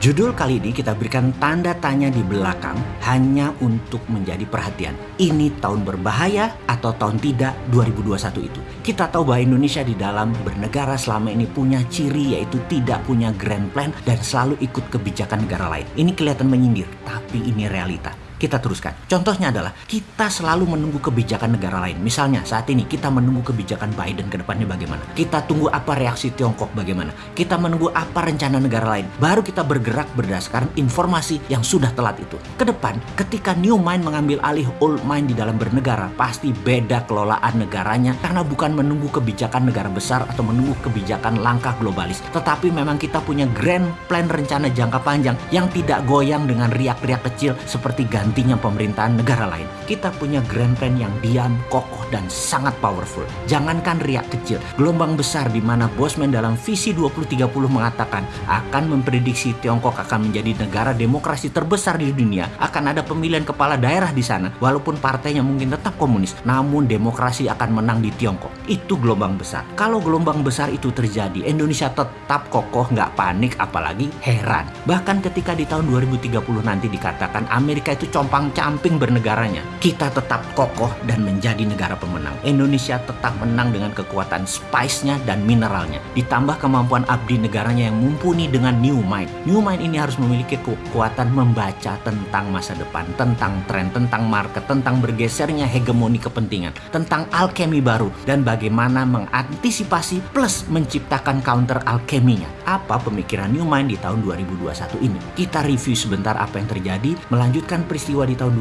Judul kali ini kita berikan tanda tanya di belakang hanya untuk menjadi perhatian. Ini tahun berbahaya atau tahun tidak 2021 itu. Kita tahu bahwa Indonesia di dalam bernegara selama ini punya ciri yaitu tidak punya grand plan dan selalu ikut kebijakan negara lain. Ini kelihatan menyindir, tapi ini realita kita teruskan. Contohnya adalah kita selalu menunggu kebijakan negara lain. Misalnya saat ini kita menunggu kebijakan Biden ke depannya bagaimana. Kita tunggu apa reaksi Tiongkok bagaimana. Kita menunggu apa rencana negara lain. Baru kita bergerak berdasarkan informasi yang sudah telat itu. Ke depan ketika New Mind mengambil alih Old Mind di dalam bernegara pasti beda kelolaan negaranya karena bukan menunggu kebijakan negara besar atau menunggu kebijakan langkah globalis. Tetapi memang kita punya grand plan rencana jangka panjang yang tidak goyang dengan riak-riak kecil seperti ganti nantinya pemerintahan negara lain. Kita punya grand plan yang diam, kokoh, dan sangat powerful. Jangankan riak kecil, gelombang besar di mana Bosman dalam visi 2030 mengatakan akan memprediksi Tiongkok akan menjadi negara demokrasi terbesar di dunia, akan ada pemilihan kepala daerah di sana, walaupun partainya mungkin tetap komunis, namun demokrasi akan menang di Tiongkok. Itu gelombang besar. Kalau gelombang besar itu terjadi, Indonesia tetap kokoh, nggak panik, apalagi heran. Bahkan ketika di tahun 2030 nanti dikatakan Amerika itu compang-camping bernegaranya. Kita tetap kokoh dan menjadi negara pemenang. Indonesia tetap menang dengan kekuatan spice-nya dan mineralnya. Ditambah kemampuan abdi negaranya yang mumpuni dengan new mind. New mind ini harus memiliki kekuatan membaca tentang masa depan, tentang tren, tentang market, tentang bergesernya hegemoni kepentingan, tentang alkemi baru, dan bagaimana mengantisipasi plus menciptakan counter alkeminya. Apa pemikiran new mind di tahun 2021 ini? Kita review sebentar apa yang terjadi, melanjutkan peristiwa peristiwa di tahun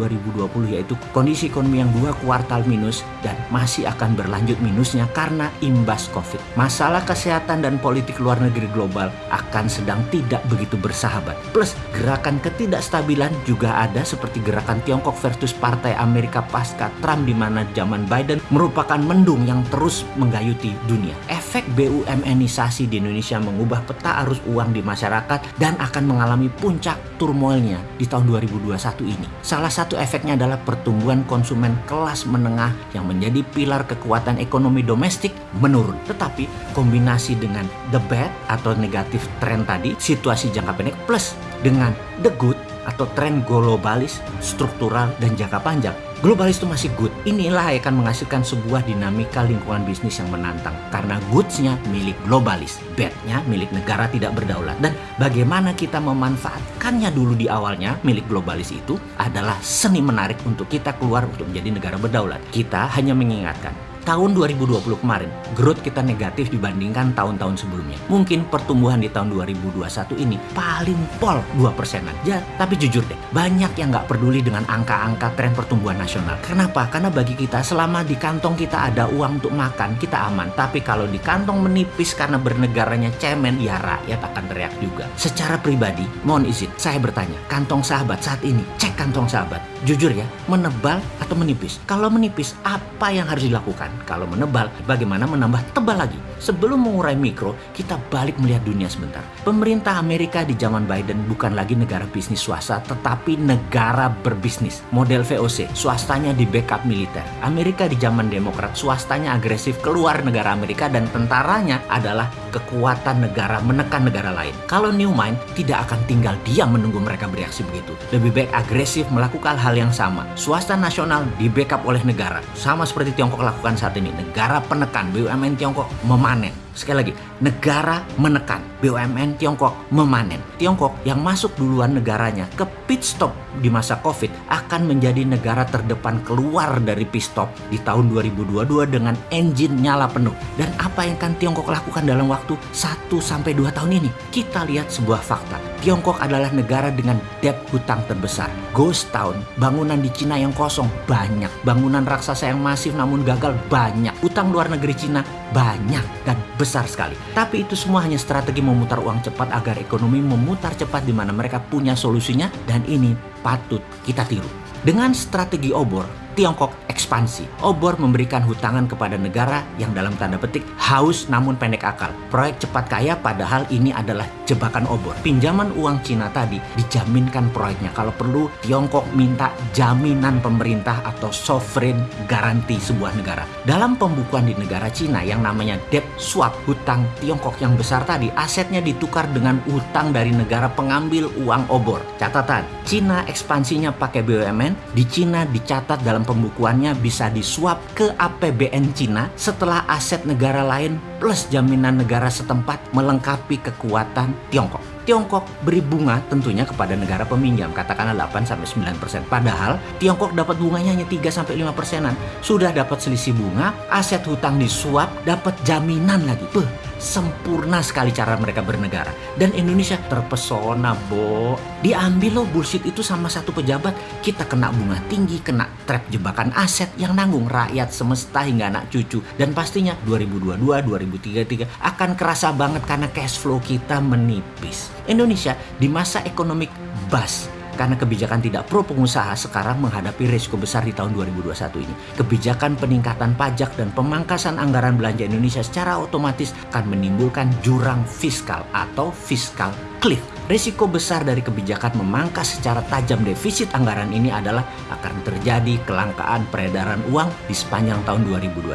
2020 yaitu kondisi ekonomi yang dua kuartal minus dan masih akan berlanjut minusnya karena imbas COVID. Masalah kesehatan dan politik luar negeri global akan sedang tidak begitu bersahabat. Plus gerakan ketidakstabilan juga ada seperti gerakan Tiongkok versus Partai Amerika pasca Trump di mana zaman Biden merupakan mendung yang terus menggayuti dunia. Efek BUMNisasi di Indonesia mengubah peta arus uang di masyarakat dan akan mengalami puncak turmoilnya di tahun 2021 ini. Salah satu efeknya adalah pertumbuhan konsumen kelas menengah yang menjadi pilar kekuatan ekonomi domestik menurun. Tetapi kombinasi dengan the bad atau negatif tren tadi, situasi jangka pendek plus dengan the good atau tren globalis, struktural, dan jangka panjang. Globalis itu masih good. Inilah yang akan menghasilkan sebuah dinamika lingkungan bisnis yang menantang. Karena goodsnya milik globalis, badnya milik negara tidak berdaulat. Dan bagaimana kita memanfaatkannya dulu di awalnya milik globalis itu adalah seni menarik untuk kita keluar untuk menjadi negara berdaulat. Kita hanya mengingatkan tahun 2020 kemarin, growth kita negatif dibandingkan tahun-tahun sebelumnya. Mungkin pertumbuhan di tahun 2021 ini paling pol 2 persenan. Ya, tapi jujur deh, banyak yang nggak peduli dengan angka-angka tren pertumbuhan nasional. Kenapa? Karena bagi kita selama di kantong kita ada uang untuk makan, kita aman. Tapi kalau di kantong menipis karena bernegaranya cemen, ya rakyat akan teriak juga. Secara pribadi, mohon izin, saya bertanya, kantong sahabat saat ini, cek kantong sahabat. Jujur ya, menebal atau menipis? Kalau menipis, apa yang harus dilakukan? Kalau menebal, bagaimana menambah tebal lagi? Sebelum mengurai mikro, kita balik melihat dunia sebentar. Pemerintah Amerika di zaman Biden bukan lagi negara bisnis swasta, tetapi negara berbisnis. Model VOC, swastanya di backup militer. Amerika di zaman Demokrat, swastanya agresif keluar negara Amerika dan tentaranya adalah kekuatan negara menekan negara lain. Kalau New Mind tidak akan tinggal diam menunggu mereka bereaksi begitu. Lebih baik agresif melakukan hal yang sama. Swasta nasional di backup oleh negara. Sama seperti Tiongkok lakukan saat ini. Negara penekan BUMN Tiongkok memanen. Sekali lagi, negara menekan BUMN Tiongkok memanen. Tiongkok yang masuk duluan negaranya ke pit stop di masa Covid akan menjadi negara terdepan keluar dari pit stop di tahun 2022 dengan engine nyala penuh. Dan apa yang akan Tiongkok lakukan dalam waktu 1 sampai 2 tahun ini? Kita lihat sebuah fakta. Tiongkok adalah negara dengan debt hutang terbesar. Ghost town, bangunan di Cina yang kosong banyak. Bangunan raksasa yang masif namun gagal banyak. Utang luar negeri Cina banyak dan besar sekali. Tapi itu semua hanya strategi memutar uang cepat agar ekonomi memutar cepat di mana mereka punya solusinya dan ini patut kita tiru. Dengan strategi obor, Tiongkok ekspansi. Obor memberikan hutangan kepada negara yang dalam tanda petik haus namun pendek akal. Proyek cepat kaya padahal ini adalah jebakan obor. Pinjaman uang Cina tadi dijaminkan proyeknya. Kalau perlu Tiongkok minta jaminan pemerintah atau sovereign garanti sebuah negara. Dalam pembukuan di negara Cina yang namanya debt swap, hutang Tiongkok yang besar tadi, asetnya ditukar dengan utang dari negara pengambil uang obor. Catatan, Cina ekspansinya pakai BUMN, di Cina dicatat dalam pembukuannya bisa disuap ke APBN Cina setelah aset negara lain plus jaminan negara setempat melengkapi kekuatan Tiongkok. Tiongkok beri bunga tentunya kepada negara peminjam, katakanlah 8-9 persen. Padahal Tiongkok dapat bunganya hanya 3-5 persenan. Sudah dapat selisih bunga, aset hutang disuap, dapat jaminan lagi. Beuh, sempurna sekali cara mereka bernegara. Dan Indonesia terpesona, Bo. Diambil loh bullshit itu sama satu pejabat, kita kena bunga tinggi, kena trap jebakan aset yang nanggung rakyat semesta hingga anak cucu. Dan pastinya 2022, 2033 akan kerasa banget karena cash flow kita menipis. Indonesia di masa ekonomi bas karena kebijakan tidak pro pengusaha sekarang menghadapi risiko besar di tahun 2021 ini. Kebijakan peningkatan pajak dan pemangkasan anggaran belanja Indonesia secara otomatis akan menimbulkan jurang fiskal atau fiskal cliff. Risiko besar dari kebijakan memangkas secara tajam defisit anggaran ini adalah akan terjadi kelangkaan peredaran uang di sepanjang tahun 2021.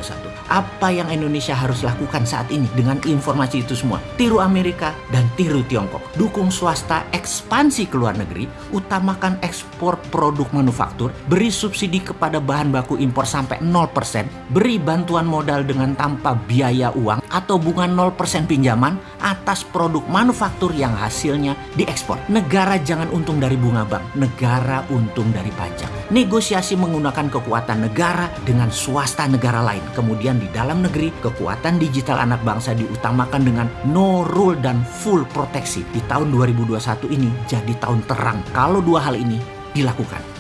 Apa yang Indonesia harus lakukan saat ini dengan informasi itu semua? Tiru Amerika dan tiru Tiongkok. Dukung swasta ekspansi ke luar negeri, utamakan ekspor produk manufaktur, beri subsidi kepada bahan baku impor sampai 0%, beri bantuan modal dengan tanpa biaya uang atau bunga 0% pinjaman atas produk manufaktur yang hasilnya diekspor. Negara jangan untung dari bunga bank, negara untung dari pajak. Negosiasi menggunakan kekuatan negara dengan swasta negara lain. Kemudian di dalam negeri, kekuatan digital anak bangsa diutamakan dengan no rule dan full proteksi. Di tahun 2021 ini jadi tahun terang kalau dua hal ini dilakukan.